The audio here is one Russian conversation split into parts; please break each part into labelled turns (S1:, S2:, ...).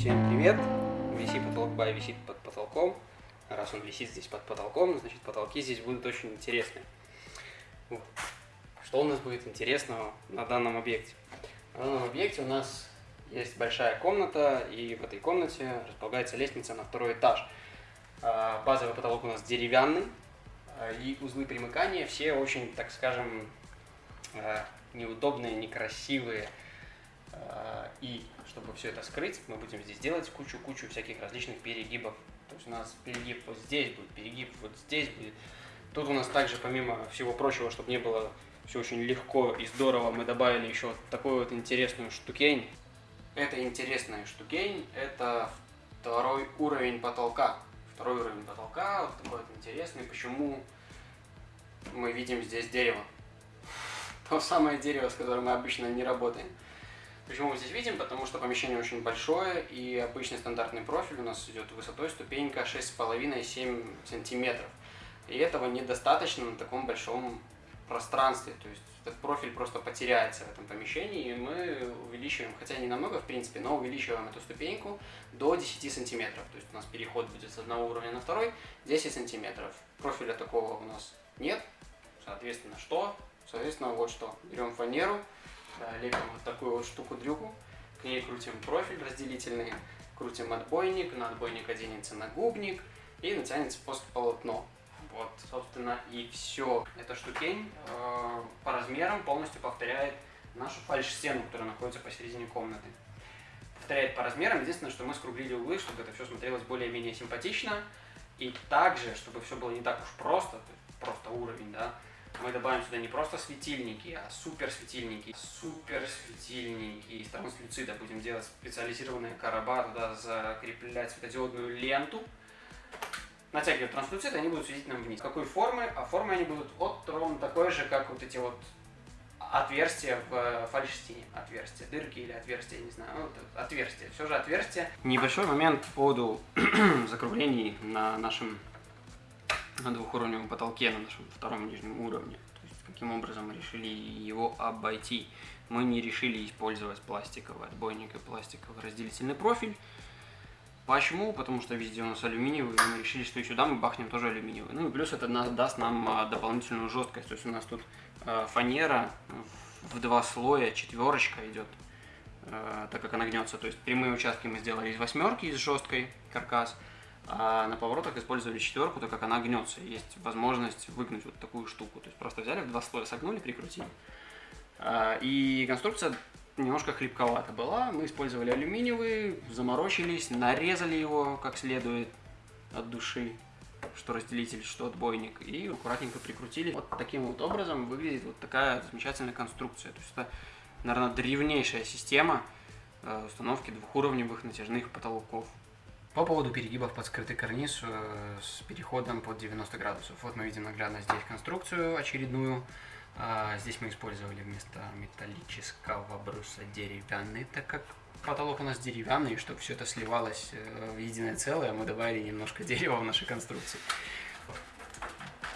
S1: Всем привет! Висит потолок бай висит под потолком. Раз он висит здесь под потолком, значит потолки здесь будут очень интересные. Вот. Что у нас будет интересного на данном объекте? На данном объекте у нас есть большая комната, и в этой комнате располагается лестница на второй этаж. А, базовый потолок у нас деревянный, а, и узлы примыкания все очень, так скажем, а, неудобные, некрасивые. И чтобы все это скрыть, мы будем здесь делать кучу-кучу всяких различных перегибов. То есть у нас перегиб вот здесь будет, перегиб вот здесь будет. Тут у нас также, помимо всего прочего, чтобы не было все очень легко и здорово, мы добавили еще вот такую вот интересную штукень. Это интересная штукень, это второй уровень потолка. Второй уровень потолка, вот такой вот интересный. Почему мы видим здесь дерево? То самое дерево, с которым мы обычно не работаем. Почему мы здесь видим? Потому что помещение очень большое, и обычный стандартный профиль у нас идет высотой ступенька 6,5-7 сантиметров. И этого недостаточно на таком большом пространстве. То есть этот профиль просто потеряется в этом помещении, и мы увеличиваем, хотя не намного в принципе, но увеличиваем эту ступеньку до 10 сантиметров. То есть у нас переход будет с одного уровня на второй 10 сантиметров. Профиля такого у нас нет. Соответственно, что? Соответственно, вот что. Берем фанеру, лепим вот такую вот штуку-дрюку, к ней крутим профиль разделительный, крутим отбойник, на отбойник оденется нагубник и натянется после полотно. Вот, собственно, и все. Эта штукень э, по размерам полностью повторяет нашу фальш-стену, которая находится посередине комнаты. Повторяет по размерам, единственное, что мы скруглили углы, чтобы это все смотрелось более-менее симпатично. И также, чтобы все было не так уж просто, просто уровень, да, мы добавим сюда не просто светильники, а супер светильники. Супер светильники из транслюцида. Будем делать специализированные короба, туда закреплять светодиодную ленту. Натягивать транслюцид, они будут светить нам вниз. Какой формы? А формы они будут вот ровно такой же, как вот эти вот отверстия в фальшстине. Отверстия, дырки или отверстия, не знаю. Ну, отверстия. Все же отверстия. Небольшой момент по поводу закруглений на нашем на двухуровневом потолке на нашем втором нижнем уровне. То есть, каким образом решили его обойти. Мы не решили использовать пластиковый отбойник и пластиковый разделительный профиль. Почему? Потому что везде у нас алюминиевый, и мы решили, что и сюда мы бахнем тоже алюминиевый. Ну и плюс это даст нам а, дополнительную жесткость. То есть у нас тут а, фанера в два слоя, четверочка идет, а, так как она гнется. То есть прямые участки мы сделали из восьмерки, из жесткой каркас, а на поворотах использовали четверку, так как она гнется. Есть возможность выгнуть вот такую штуку. То есть просто взяли в два слоя, согнули, прикрутили. А, и конструкция немножко хлипковата была. Мы использовали алюминиевый, заморочились, нарезали его как следует от души, что разделитель, что отбойник, и аккуратненько прикрутили. Вот таким вот образом выглядит вот такая замечательная конструкция. То есть это, наверное, древнейшая система э, установки двухуровневых натяжных потолков. По поводу перегибов под скрытый карниз э, с переходом под 90 градусов. Вот мы видим наглядно здесь конструкцию очередную. А, здесь мы использовали вместо металлического бруса деревянный, так как потолок у нас деревянный, и чтобы все это сливалось э, в единое целое, мы добавили немножко дерева в нашей конструкции.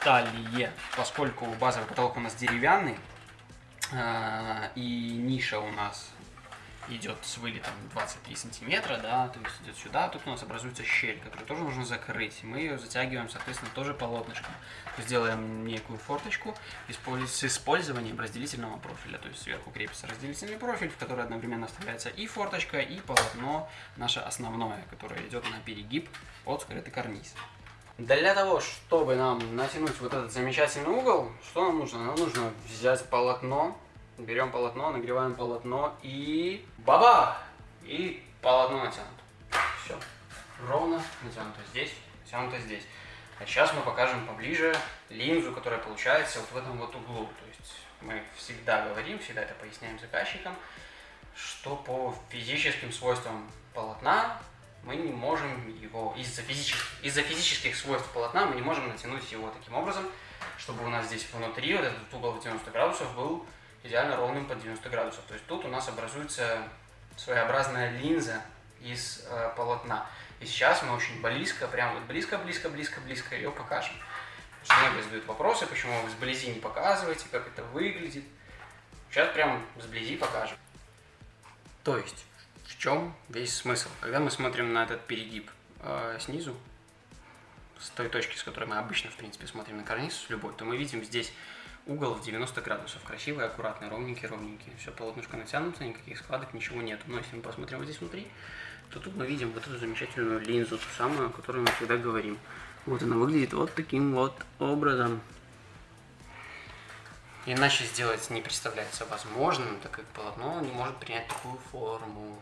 S1: Далее, поскольку базовый потолок у нас деревянный, а, и ниша у нас идет с вылетом 23 сантиметра, да, то есть идет сюда, тут у нас образуется щель, которую тоже нужно закрыть. Мы ее затягиваем, соответственно, тоже полотнышком. Сделаем некую форточку с использованием разделительного профиля, то есть сверху крепится разделительный профиль, в который одновременно вставляется и форточка, и полотно наше основное, которое идет на перегиб под скрытый карниз. Для того, чтобы нам натянуть вот этот замечательный угол, что нам нужно? Нам нужно взять полотно, Берем полотно, нагреваем полотно и баба! И полотно натянуто. Все. Ровно натянуто здесь, натянуто здесь. А сейчас мы покажем поближе линзу, которая получается вот в этом вот углу. То есть мы всегда говорим, всегда это поясняем заказчикам, что по физическим свойствам полотна мы не можем его, из-за физических, из физических свойств полотна мы не можем натянуть его таким образом, чтобы у нас здесь внутри вот этот угол в 90 градусов был идеально ровным под 90 градусов. То есть тут у нас образуется своеобразная линза из э, полотна. И сейчас мы очень близко, прям вот близко, близко, близко, близко ее покажем. Многие задают вопросы, почему вы сблизи не показываете, как это выглядит. Сейчас прям сблизи покажем. То есть В чем весь смысл? Когда мы смотрим на этот перегиб э, снизу, с той точки, с которой мы обычно, в принципе, смотрим на карниз, с любой, то мы видим здесь угол в 90 градусов. Красивый, аккуратный, ровненький, ровненький. Все полотнышко натянуто, никаких складок, ничего нет. Но если мы посмотрим вот здесь внутри, то тут мы видим вот эту замечательную линзу, ту самую, о которой мы всегда говорим. Вот она выглядит вот таким вот образом. Иначе сделать не представляется возможным, так как полотно не может принять такую форму.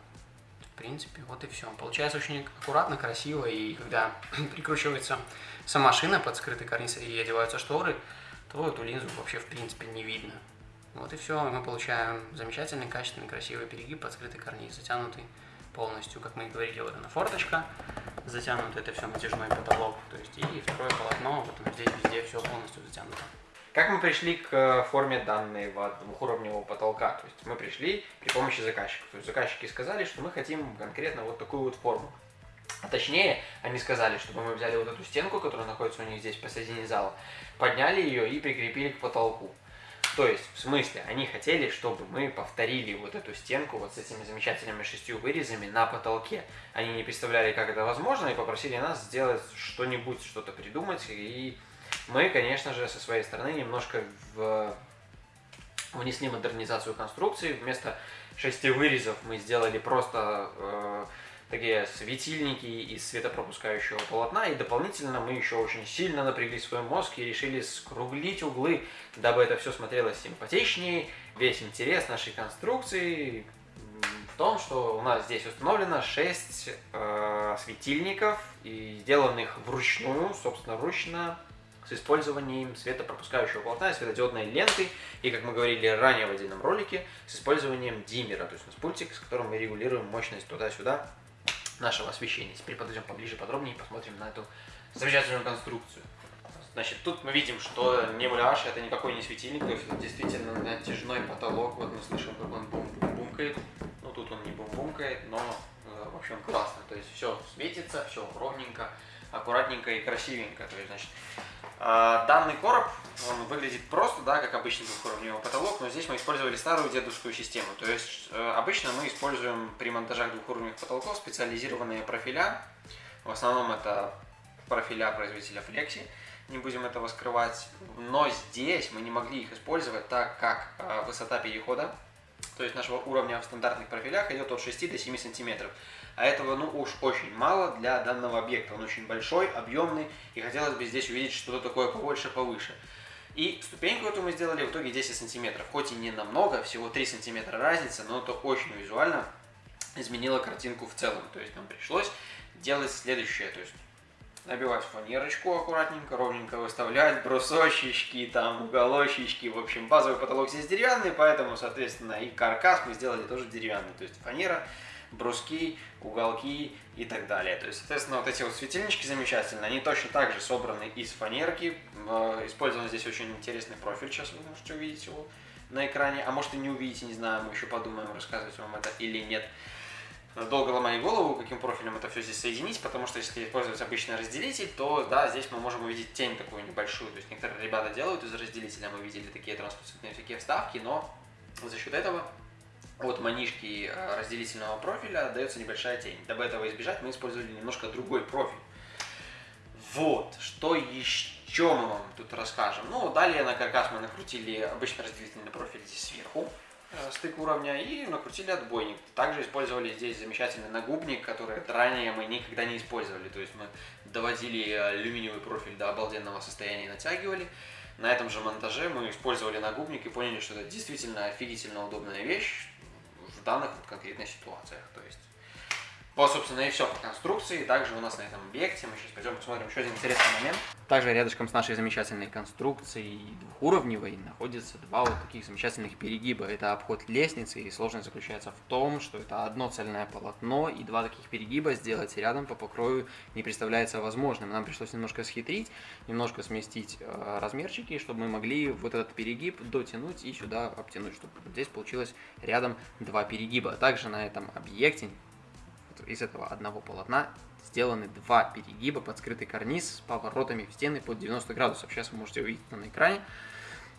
S1: В принципе, вот и все. Получается очень аккуратно, красиво, и когда прикручивается сама шина под скрытый карниз и одеваются шторы, то эту линзу вообще в принципе не видно. Вот и все, мы получаем замечательный, качественный, красивый перегиб под скрытый карниз, затянутый полностью, как мы и говорили, вот она форточка, затянуто это все натяжной потолок, то есть и второе полотно, вот здесь везде все полностью затянуто.
S2: Как мы пришли к э, форме данной двухуровневого потолка? То есть мы пришли при помощи заказчиков. То есть заказчики сказали, что мы хотим конкретно вот такую вот форму. А точнее, они сказали, чтобы мы взяли вот эту стенку, которая находится у них здесь посередине зала, подняли ее и прикрепили к потолку. То есть, в смысле, они хотели, чтобы мы повторили вот эту стенку вот с этими замечательными шестью вырезами на потолке. Они не представляли, как это возможно, и попросили нас сделать что-нибудь, что-то придумать. И мы, конечно же, со своей стороны немножко в... внесли модернизацию конструкции. Вместо шести вырезов мы сделали просто... Э такие светильники из светопропускающего полотна. И дополнительно мы еще очень сильно напрягли свой мозг и решили скруглить углы, дабы это все смотрелось симпатичнее. Весь интерес нашей конструкции в том, что у нас здесь установлено 6 э, светильников, и сделанных вручную, собственно, вручную, с использованием светопропускающего полотна и светодиодной ленты, и, как мы говорили ранее в отдельном ролике, с использованием диммера, то есть у нас пультик, с которым мы регулируем мощность туда-сюда нашего освещения. Теперь подойдем поближе, подробнее и посмотрим на эту замечательную конструкцию. Значит, тут мы видим, что не муляж, это никакой не светильник, то есть действительно натяжной потолок. Вот мы слышим, как он бум -бум бумкает. Ну, тут он не бум-бумкает, но, э, в общем, классно. То есть все светится, все ровненько, аккуратненько и красивенько. То есть, значит, а, данный короб, он выглядит просто, да, как обычный двухуровневый потолок, но здесь мы использовали старую дедовскую систему. То есть э, обычно мы используем при монтажах двухуровневых потолков специализированные профиля. В основном это профиля производителя Flexi, не будем этого скрывать. Но здесь мы не могли их использовать, так как э, высота перехода, то есть нашего уровня в стандартных профилях идет от 6 до 7 сантиметров. А этого, ну, уж очень мало для данного объекта. Он очень большой, объемный, и хотелось бы здесь увидеть что-то такое побольше, повыше. И ступеньку эту мы сделали в итоге 10 сантиметров. Хоть и не намного, всего 3 сантиметра разница, но это очень визуально изменило картинку в целом. То есть нам пришлось делать следующее. То есть набивать фанерочку аккуратненько, ровненько выставлять, брусочечки, там, уголочечки. В общем, базовый потолок здесь деревянный, поэтому, соответственно, и каркас мы сделали тоже деревянный. То есть фанера бруски, уголки и так далее. То есть, соответственно, вот эти вот светильнички замечательные, они точно так же собраны из фанерки. Э, использован здесь очень интересный профиль, сейчас вы можете увидеть его на экране. А может и не увидите, не знаю, мы еще подумаем, рассказывать вам это или нет. Долго ломали голову, каким профилем это все здесь соединить, потому что если использовать обычный разделитель, то да, здесь мы можем увидеть тень такую небольшую. То есть некоторые ребята делают из разделителя, мы видели такие транспарентные всякие вставки, но за счет этого от манишки э, разделительного профиля дается небольшая тень. Дабы этого избежать, мы использовали немножко другой профиль. Вот, что еще мы вам тут расскажем. Ну, далее на каркас мы накрутили обычно разделительный профиль здесь сверху, стык уровня, и накрутили отбойник. Также использовали здесь замечательный нагубник, который ранее мы никогда не использовали. То есть мы доводили алюминиевый профиль до обалденного состояния и натягивали. На этом же монтаже мы использовали нагубник и поняли, что это действительно офигительно удобная вещь в данных вот конкретных ситуациях. То есть, вот, собственно, и все по конструкции. Также у нас на этом объекте, мы сейчас пойдем посмотрим еще один интересный момент. Также рядышком с нашей замечательной конструкцией двухуровневой находятся два вот таких замечательных перегиба. Это обход лестницы, и сложность заключается в том, что это одно цельное полотно, и два таких перегиба сделать рядом по покрою не представляется возможным. Нам пришлось немножко схитрить, немножко сместить э, размерчики, чтобы мы могли вот этот перегиб дотянуть и сюда обтянуть, чтобы здесь получилось рядом два перегиба. Также на этом объекте из этого одного полотна сделаны два перегиба под скрытый карниз с поворотами в стены под 90 градусов. Сейчас вы можете увидеть это на экране.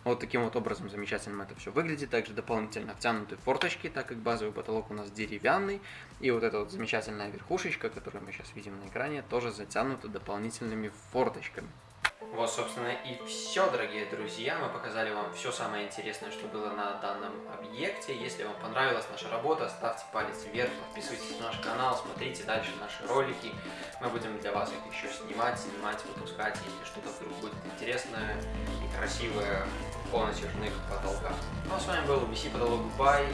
S2: Вот таким вот образом замечательно это все выглядит. Также дополнительно втянуты форточки, так как базовый потолок у нас деревянный. И вот эта вот замечательная верхушечка, которую мы сейчас видим на экране, тоже затянута дополнительными форточками. Вот, собственно, и все, дорогие друзья. Мы показали вам все самое интересное, что было на данном объекте. Если вам понравилась наша работа, ставьте палец вверх, подписывайтесь на наш канал, смотрите дальше наши ролики. Мы будем для вас их еще снимать, снимать, выпускать, если что-то вдруг будет интересное и красивое по натяжных потолках. Ну а с вами был BC Потолок Бай.